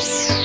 Bye.